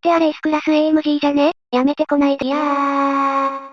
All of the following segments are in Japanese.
ってあれ S クラス AMG じゃね？やめてこないでやー。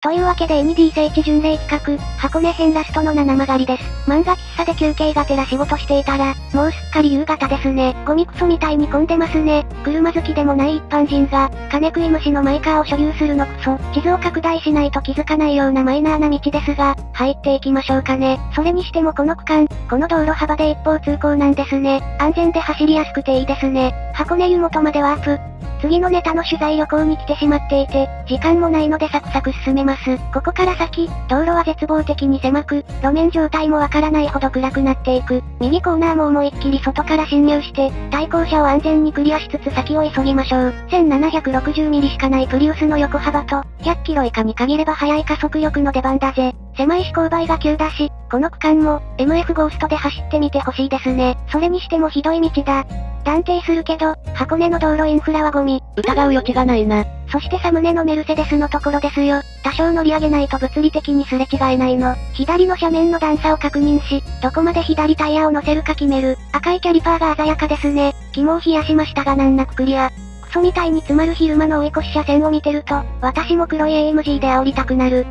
というわけで ND 聖地巡礼企画、箱根編ラストの七曲がりです。漫画喫茶で休憩がてら仕事していたら、もうすっかり夕方ですね。ゴミクソみたいに混んでますね。車好きでもない一般人が、金食い虫のマイカーを所有するのクソ。地図を拡大しないと気づかないようなマイナーな道ですが、入っていきましょうかね。それにしてもこの区間、この道路幅で一方通行なんですね。安全で走りやすくていいですね。箱根湯本までワープ。次のネタの取材旅行に来てしまっていて、時間もないのでサクサク進めます。ここから先、道路は絶望的に狭く、路面状態もわからないほど暗くなっていく。右コーナーも思いっきり外から侵入して、対向車を安全にクリアしつつ先を急ぎましょう。1760ミリしかないプリウスの横幅と、100キロ以下に限れば速い加速力の出番だぜ。狭い思考倍が急だし、この区間も、MF ゴーストで走ってみてほしいですね。それにしてもひどい道だ。断定するけど、箱根の道路インフラはゴミ。疑う余地がないな。そしてサムネのメルセデスのところですよ。多少乗り上げないと物理的にすれ違えないの。左の斜面の段差を確認し、どこまで左タイヤを乗せるか決める。赤いキャリパーが鮮やかですね。肝を冷やしましたが難なくクリア。クソみたいに詰まる昼間の追い越し車線を見てると、私も黒い AMG で煽りたくなる。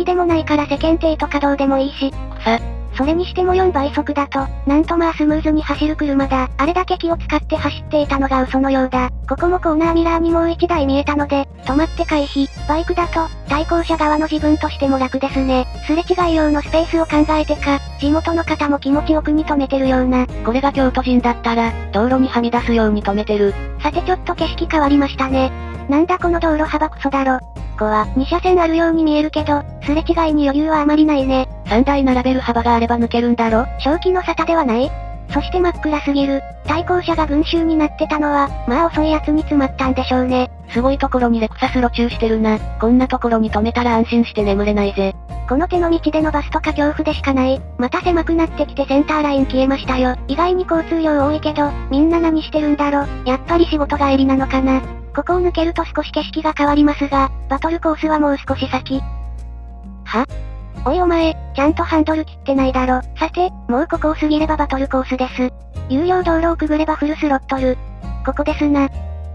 好きでもないから世間体とかどうでもいいし。さ、それにしても4倍速だと、なんとまあスムーズに走る車だ。あれだけ気を使って走っていたのが嘘のようだ。ここもコーナーミラーにもう1台見えたので、止まって回避。バイクだと、対向車側の自分としても楽ですね。すれ違い用のスペースを考えてか、地元の方も気持ちよくに止めてるような。これが京都人だったら、道路にはみ出すように止めてる。さてちょっと景色変わりましたね。なんだこの道路幅クソだろ。こは、2車線あるように見えるけど、すれ違いに余裕はあまりないね。3台並べる幅があれば抜けるんだろ？正気の沙汰ではないそして真っ暗すぎる。対向車が群衆になってたのは、まあ遅いやつに詰まったんでしょうね。すごいところにレクサス路中してるな。こんなところに止めたら安心して眠れないぜ。この手の道でのバスとか恐怖でしかない。また狭くなってきてセンターライン消えましたよ。意外に交通量多いけど、みんな何してるんだろ？やっぱり仕事帰りなのかな？ここを抜けると少し景色が変わりますが、バトルコースはもう少し先。は？おいお前、ちゃんとハンドル切ってないだろ。さて、もうここを過ぎればバトルコースです。有料道路をくぐればフルスロットル。ここですな。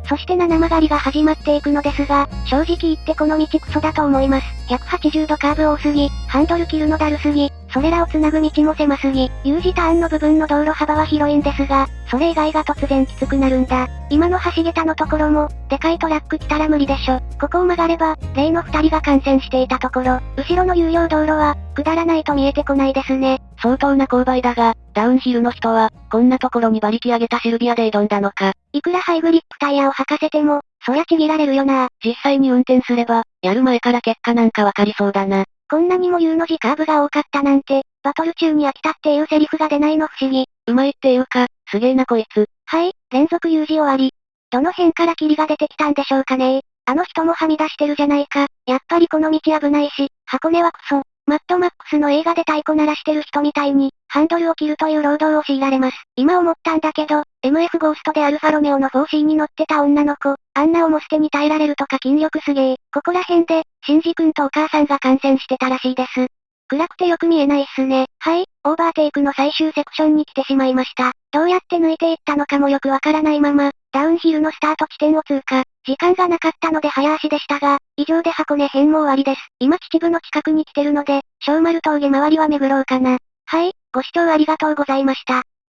そして七曲がりが始まっていくのですが、正直言ってこの道クソだと思います。180度カーブ多すぎ、ハンドル切るのだるすぎ、それらを繋ぐ道も狭すぎ、U 字ターンの部分の道路幅は広いんですが、それ以外が突然きつくなるんだ。今の橋桁のところも、でかいトラック来たら無理でしょ。ここを曲がれば、例の二人が感染していたところ、後ろの有料道路は、下らないと見えてこないですね。相当な勾配だが、ダウンヒルの人は、こんなところに馬力上げたシルビアで挑んだのか。いくらハイグリップタイヤを履かせても、そりゃちぎられるよな。実際に運転すれば、やる前から結果なんかわかりそうだな。こんなにも U の字カーブが多かったなんて、バトル中に飽きたっていうセリフが出ないの不思議。うまいっていうか、すげえなこいつ。はい、連続 U 字終わり。どの辺から霧が出てきたんでしょうかねあの人もはみ出してるじゃないか。やっぱりこの道危ないし、箱根はクソ。マッドマックスの映画で太鼓鳴らしてる人みたいに、ハンドルを切るという労働を強いられます。今思ったんだけど、MF ゴーストでアルファロメオの 4C に乗ってた女の子、あんな重捨てに耐えられるとか筋力すげえ。ここら辺で、シンジ君とお母さんが感染してたらしいです。暗くてよく見えないっすね。はい、オーバーテイクの最終セクションに来てしまいました。どうやって抜いていったのかもよくわからないまま、ダウンヒルのスタート地点を通過。時間がなかったので早足でしたが、以上で箱根編も終わりです。今秩父の近くに来てるので、小丸峠周りは巡ろうかな。はい、ご視聴ありがとうございました。